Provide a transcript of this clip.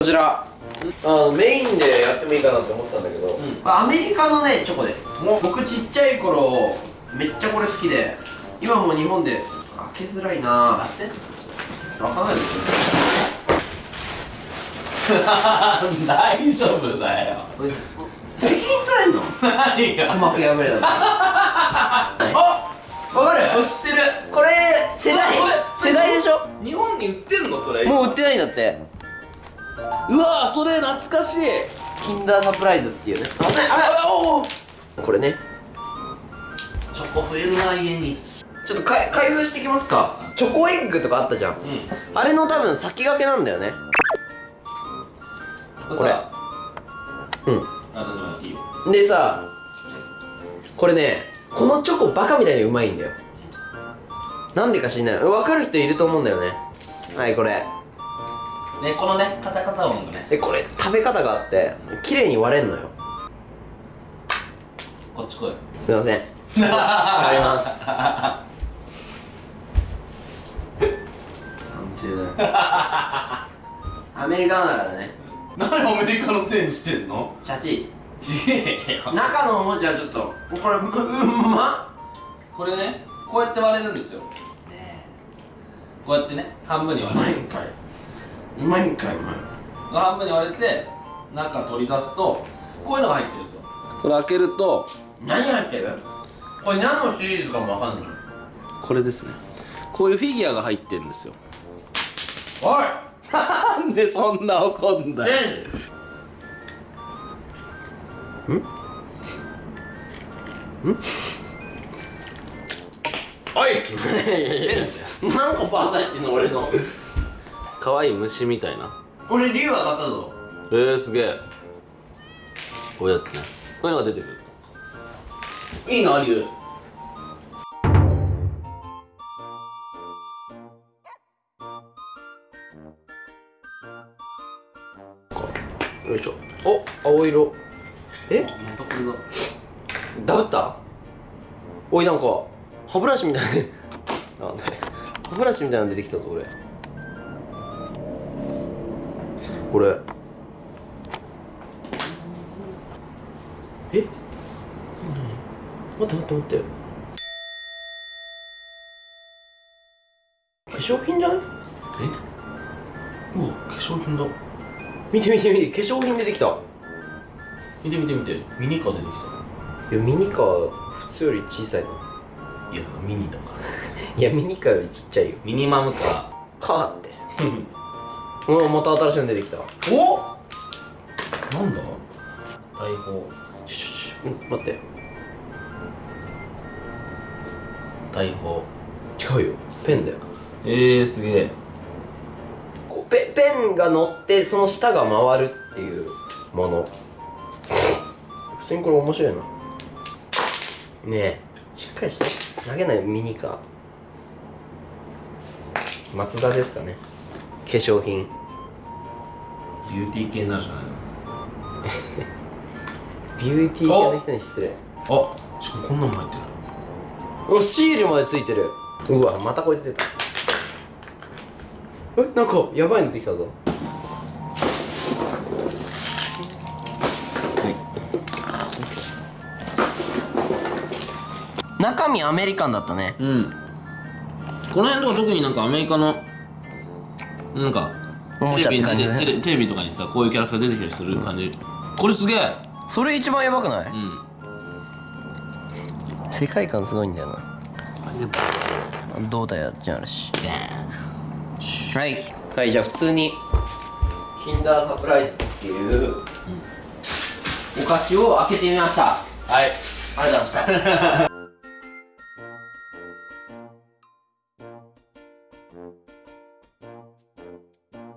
こちら。あのメインでやってもいいかなって思ってたんだけど、これアメリカのねチョコです。僕ちっちゃい頃めっちゃこれ好きで。今もう日本で。開けづらいな。開かないですよ大丈夫だよ。責任取れんの？何が鼓膜破れたあ わかる？知ってる。これ世代。世代でしょ？日本に売ってんの？それ。もう売ってないんだってうわそれ懐かしい。キンダーサプライズっていうね。これね。チョコ増えるな家に。ちょっとか開封していきますか。チョコエッグとかあったじゃん。うん。あれの多分先駆けなんだよね。これさうん。あのいいよ。でさこれねこのチョコバカみたいにうまいんだよ。なんでか知んない。分かる人いると思うんだよね。はいこれねこのねカタカタ音がね。でこれ食べ方があって綺麗に割れんのよ。こっち来い。すいません。触ります。反省だよ。アメリカだからね。何アメリカのせいにしてんの？チャチ。ちげえよ。中のおもちゃちょっとこれううんまこれねこうやって割れるんですよ。こうやってね半分にう割れる。まいんかいうまいんかいうまい半分に割れて中取り出すとこういうのが入ってるんですよ。これ開けると何入ってる？これ何のシリーズかもわかんない。これですね。こういうフィギュアが入ってるんですよ。おい！なんでそんな怒んだよ。おいチェンジだよ何個パーサイってんの俺の？可愛い虫みたいな。俺竜当たったぞ。えー、すげえ。こういうやつね。こういうのが出てくる。いいのありゅう。よいしょ。お青色。え？またこれだ。ダブった？おいなんか歯ブラシみたいな。あね。歯ブラシみたいなの出てきたぞ俺これ。え？待って待って待って。化粧品じゃない？え？うわ化粧品だ。見て見て見て化粧品出てきた。見て見て見てミニカー出てきた。いやミニカー普通より小さいないやミニだから。いやミニカーよりちっちゃいよ。ミニマムカカーって うわまた新しいの出てきた。ーお？なんだ？大砲シュうん待って。大砲違うよ。ペンだよ。えー、すげえ。こうペペンが乗ってその下が回るっていうもの。普通にこれ面白いな。ねえ。しっかりして。投げないミニカー。松田ですかね。化粧品ビューティー系になるじゃない ビューティー系の人に失礼。のあしかもこんなのも入ってるおシールまでついてる。うわまたこいつ出た。えなんかやばいのできたぞ。中身アメリカンだったね。うん。この辺とか特になんかアメリカのなんかおもちゃって感じだね。テレテレビとかにさこういうキャラクター出てきたりする感じ、これすげえ。それ一番やばくない？うん。世界観すごいんだよな。胴体やっちゃあるしはい。はいじゃあ普通に。キンダーサプライズっていう、お菓子を開けてみました。はい。ありがとうございました